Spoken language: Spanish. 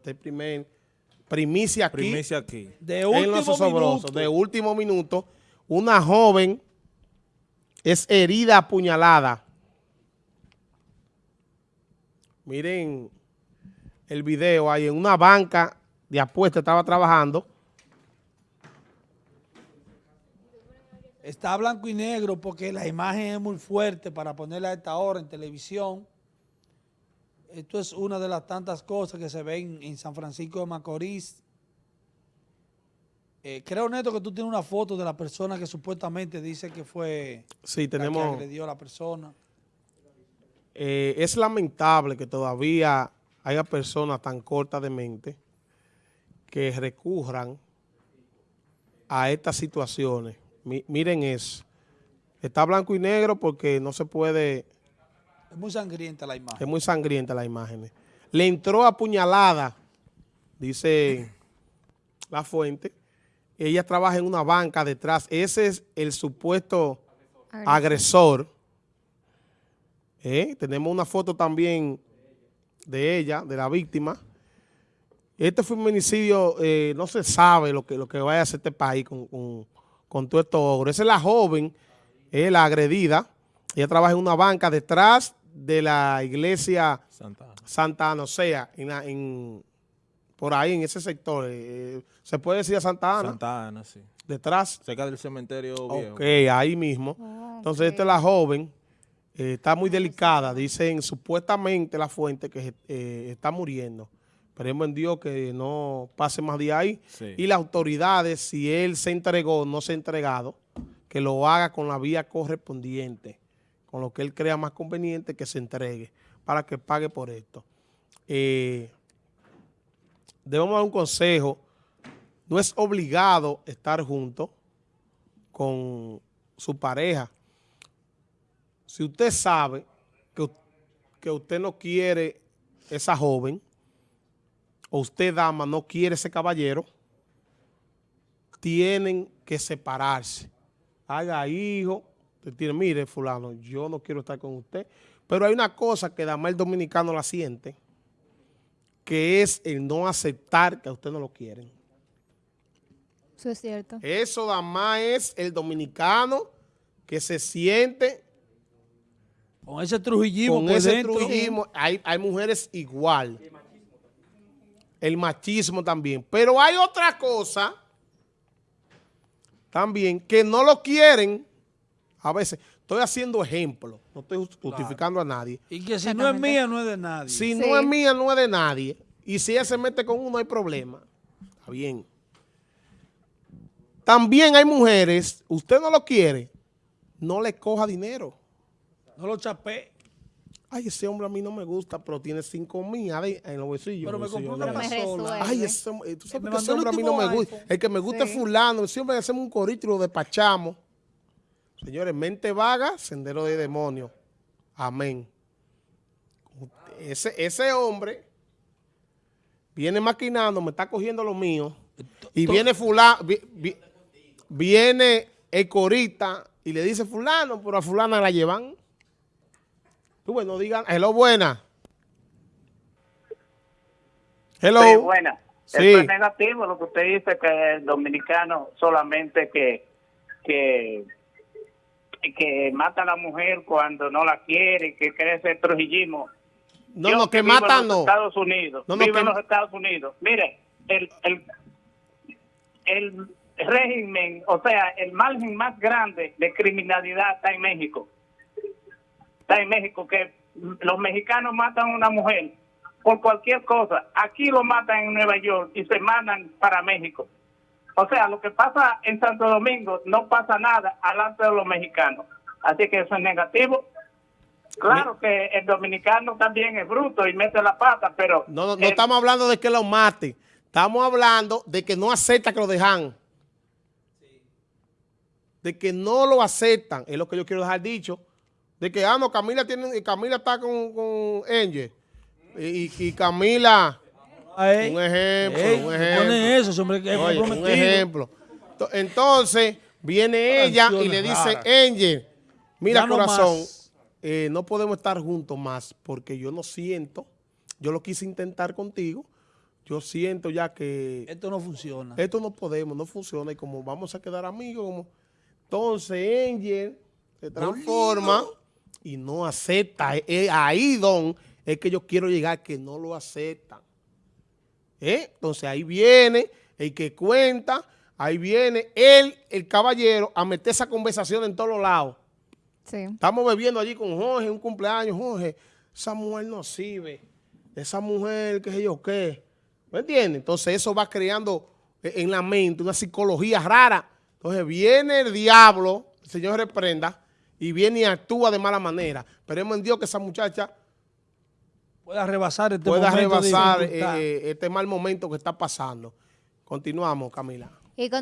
Este primer primicia aquí. Primicia aquí. De en último minuto. de último minuto, una joven es herida apuñalada. Miren el video ahí en una banca de apuestas estaba trabajando. Está blanco y negro porque la imagen es muy fuerte para ponerla a esta hora en televisión. Esto es una de las tantas cosas que se ven en San Francisco de Macorís. Eh, creo, Neto, que tú tienes una foto de la persona que supuestamente dice que fue Sí, la que tenemos. agredió a la persona. Eh, es lamentable que todavía haya personas tan cortas de mente que recurran a estas situaciones. Mi- miren eso. Está blanco y negro porque no se puede, Es muy sangrienta la imagen. es muy sangrienta la imagen. Le entró apuñalada, dice la fuente. Ella trabaja en una banca detrás. Ese es el supuesto agresor. Eh, Tenemos una foto también de ella, de la víctima. Este feminicidio, eh, no se sabe lo que, lo que vaya a hacer este país con, con, con todo esto ogro. Esa es la joven, eh, la agredida. Ella trabaja en una banca detrás de la iglesia Santa Ana. Santa Ana, o sea, en la- en- por ahí, en ese sector. eh, ¿Se puede decir a Santa Ana? Santa Ana, sí. Detrás. Cerca del cementerio viejo. Ok, ahí mismo. Entonces, esta es la joven, eh, está muy delicada. Dicen supuestamente la fuente que eh, está muriendo. Esperemos en Dios que no pase más de ahí. Sí. Y las autoridades, si él se entregó o no se ha entregado, que lo haga con la vía correspondiente, con lo que él crea más conveniente que se entregue, para que pague por esto. Eh, debemos dar un consejo. No es obligado estar juntos con su pareja. Si usted sabe que, que usted no quiere esa joven, o usted, dama, no quiere ese caballero, tienen que separarse. Haga hijo, usted tiene, mire, fulano, yo no quiero estar con usted. Pero hay una cosa que dama el dominicano la siente, que es el no aceptar que a usted no lo quieren. Eso es cierto. Eso nada más es el dominicano que se siente Con ese trujillismo con ese dentro. trujillismo. Hay, hay mujeres igual. El machismo también. Pero hay otra cosa también que no lo quieren. A veces, estoy haciendo ejemplo. No estoy just- justificando a nadie. Y que si no es mía, no es de nadie. Si Sí. no es mía, no es de nadie. Y si ella se mete con uno, hay problema. Está bien. También hay mujeres, usted no lo quiere, no le coja dinero. No lo chapé. Ay, ese hombre a mí no me gusta, pero tiene cinco mil ahí en los bolsillos. Pero me Bolsillo compró una pasola. Ay, ese, tú sabes Me que ese hombre a mí no me gusta. El que me gusta es fulano. Siempre hacemos un corito y lo despachamos. Señores, mente vaga, sendero de demonio. Amén. Ese, ese hombre viene maquinando, me está cogiendo lo mío. Y viene fulano, viene el corita y le dice fulano, pero a fulana la llevan. Tú, bueno, digan, hello, buena. Hello. Sí, buena. Sí. Eso es negativo lo que usted dice que el dominicano solamente que que que mata a la mujer cuando no la quiere, que crece el trujillismo. No, Yo no, que vivo mata no. Estados Unidos. No, no, vivo que- en los Estados Unidos. Mire, el, el, el régimen, o sea, el margen más grande de criminalidad está en México. Está en México que los mexicanos matan a una mujer por cualquier cosa. Aquí lo matan en Nueva York y se mandan para México. O sea, lo que pasa en Santo Domingo no pasa nada alante de los mexicanos. Así que eso es negativo. Claro que el dominicano también es bruto y mete la pata, pero... No, no, no el- estamos hablando de que lo mate. Estamos hablando de que no acepta que lo dejan. De que no lo aceptan. Es lo que yo quiero dejar dicho. De que, ah, no, Camila, tiene, Camila está con, con Angel. Y, y Camila... Ay, Un ejemplo, ey, un ejemplo. pone eso, hombre es Oye, un ejemplo. To- Entonces, viene ella y le dice, raras. Angel, mira Ya corazón, eh, no podemos estar juntos más porque yo no siento, yo lo quise intentar contigo yo siento ya que Esto no funciona. esto no podemos, no funciona y como vamos a quedar amigos, como, entonces Angel se transforma y no acepta. Eh, eh, ahí, Don, es que yo quiero llegar, que no lo aceptan. ¿Eh? Entonces ahí viene el que cuenta, ahí viene él, el caballero, a meter esa conversación en todos los lados. Sí. Estamos bebiendo allí con Jorge, un cumpleaños, Jorge, esa mujer no sirve, esa mujer, qué sé yo qué, ¿me entiendes? Entonces eso va creando eh, en la mente una psicología rara. Entonces viene el diablo, el Señor reprenda, y viene y actúa de mala manera. Esperemos en Dios que esa muchacha Pueda rebasar este pueda momento de rebasar dificultad. eh, este mal momento que está pasando. Continuamos, Camila. Y con